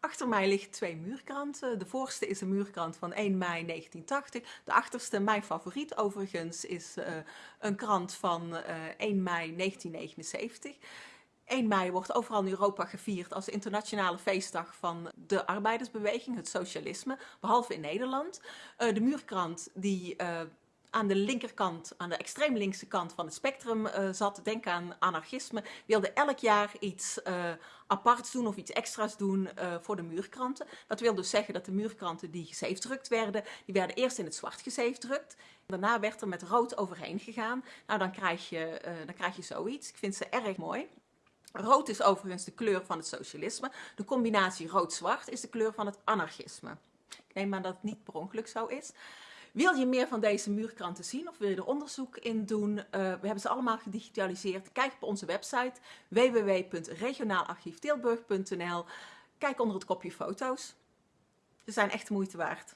Achter mij liggen twee muurkranten. De voorste is een muurkrant van 1 mei 1980. De achterste, mijn favoriet overigens, is uh, een krant van uh, 1 mei 1979. 1 mei wordt overal in Europa gevierd als internationale feestdag van de arbeidersbeweging, het socialisme, behalve in Nederland. Uh, de muurkrant die aan de linkerkant, aan de extreem linkse kant van het spectrum uh, zat, denk aan anarchisme, wilde elk jaar iets uh, aparts doen of iets extra's doen uh, voor de muurkranten. Dat wil dus zeggen dat de muurkranten die gezeefdrukt werden, die werden eerst in het zwart gezeefdrukt. Daarna werd er met rood overheen gegaan. Nou, dan krijg je, dan krijg je zoiets. Ik vind ze erg mooi. Rood is overigens de kleur van het socialisme. De combinatie rood-zwart is de kleur van het anarchisme. Ik neem aan dat het niet per ongeluk zo is. Wil je meer van deze muurkranten zien of wil je er onderzoek in doen? Uh, we hebben ze allemaal gedigitaliseerd. Kijk op onze website www.regionaalarchieftilburg.nl Kijk onder het kopje foto's. Ze zijn echt moeite waard.